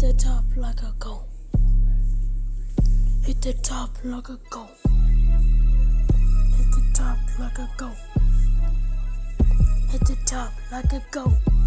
Hit the top like a goat. Hit the top like a goat. Hit the top like a goat. Hit the top like a goat.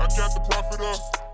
I got the profit up.